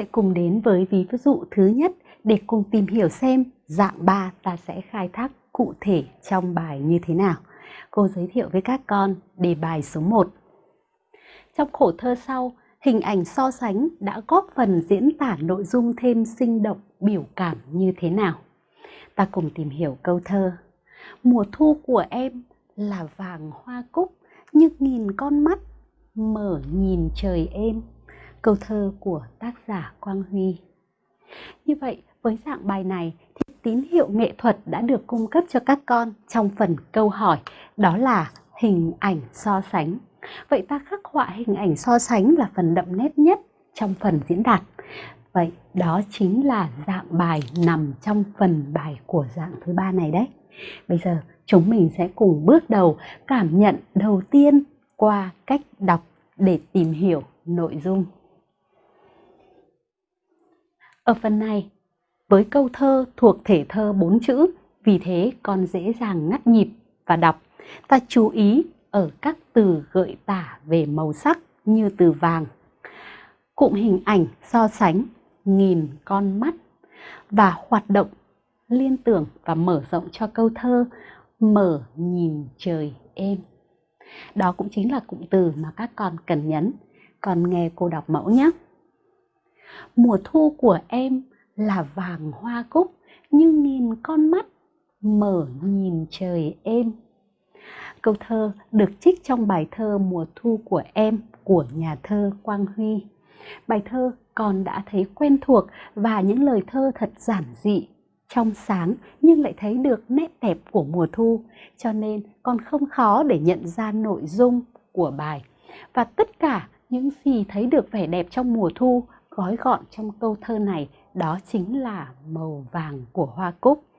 sẽ cùng đến với ví dụ thứ nhất để cùng tìm hiểu xem dạng 3 ta sẽ khai thác cụ thể trong bài như thế nào. Cô giới thiệu với các con đề bài số 1. Trong khổ thơ sau, hình ảnh so sánh đã góp phần diễn tả nội dung thêm sinh động, biểu cảm như thế nào. Ta cùng tìm hiểu câu thơ. Mùa thu của em là vàng hoa cúc như nghìn con mắt mở nhìn trời êm. Câu thơ của tác giả Quang Huy. Như vậy, với dạng bài này thì tín hiệu nghệ thuật đã được cung cấp cho các con trong phần câu hỏi, đó là hình ảnh so sánh. Vậy ta khắc họa hình ảnh so sánh là phần đậm nét nhất trong phần diễn đạt. Vậy đó chính là dạng bài nằm trong phần bài của dạng thứ ba này đấy. Bây giờ chúng mình sẽ cùng bước đầu cảm nhận đầu tiên qua cách đọc để tìm hiểu nội dung. Ở phần này, với câu thơ thuộc thể thơ bốn chữ, vì thế con dễ dàng ngắt nhịp và đọc. Ta chú ý ở các từ gợi tả về màu sắc như từ vàng. Cụm hình ảnh so sánh nghìn con mắt và hoạt động liên tưởng và mở rộng cho câu thơ mở nhìn trời êm. Đó cũng chính là cụm từ mà các con cần nhấn. Còn nghe cô đọc mẫu nhé. Mùa thu của em là vàng hoa cúc như nghìn con mắt mở nhìn trời êm. Câu thơ được trích trong bài thơ Mùa thu của em của nhà thơ Quang Huy. Bài thơ con đã thấy quen thuộc và những lời thơ thật giản dị, trong sáng nhưng lại thấy được nét đẹp của mùa thu, cho nên con không khó để nhận ra nội dung của bài. Và tất cả những gì thấy được vẻ đẹp trong mùa thu gói gọn trong câu thơ này đó chính là màu vàng của hoa cúc.